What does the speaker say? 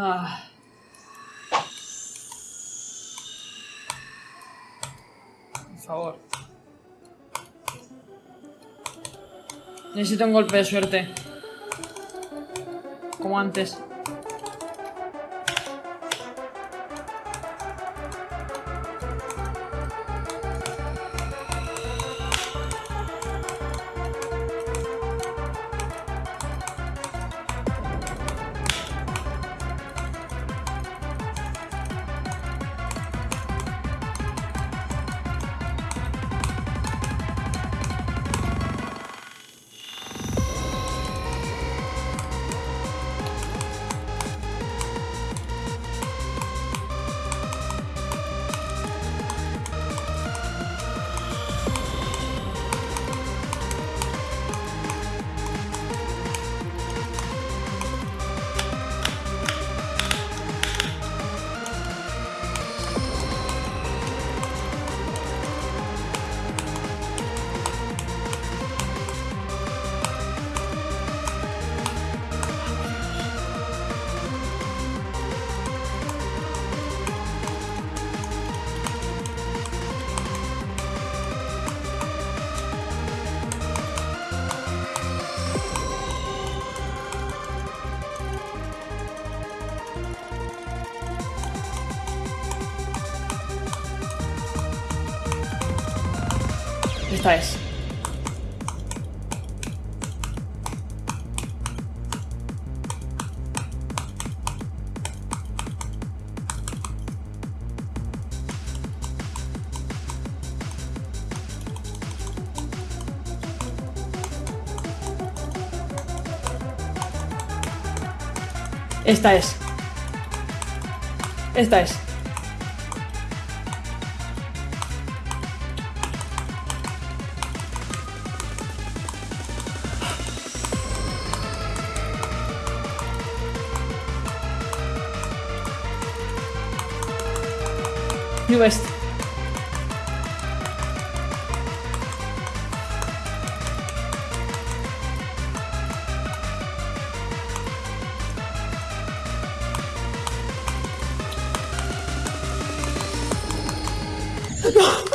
Por favor. Necesito un golpe de suerte. Como antes. Esta es. Esta es. Esta es. Не лазит. Oh!